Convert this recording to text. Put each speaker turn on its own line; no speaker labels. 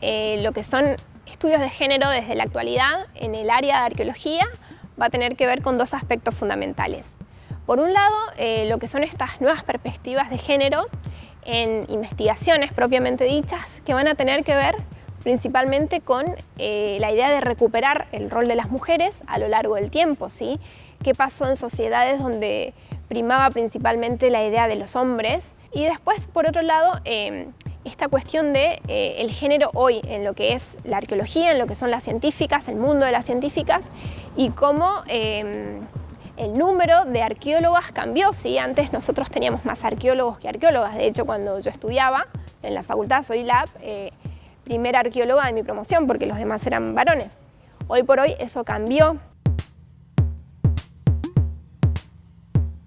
Eh, lo que son estudios de género desde la actualidad en el área de arqueología va a tener que ver con dos aspectos fundamentales. Por un lado, eh, lo que son estas nuevas perspectivas de género en investigaciones propiamente dichas que van a tener que ver principalmente con eh, la idea de recuperar el rol de las mujeres a lo largo del tiempo, ¿sí? ¿Qué pasó en sociedades donde primaba principalmente la idea de los hombres? Y después, por otro lado, em, esta cuestión de eh, el género hoy en lo que es la arqueología, en lo que son las científicas, el mundo de las científicas y cómo em, el número de arqueólogas cambió. ¿sí? Antes nosotros teníamos más arqueólogos que arqueólogas. De hecho, cuando yo estudiaba en la facultad, soy la eh, primera arqueóloga de mi promoción porque los demás eran varones. Hoy por hoy eso cambió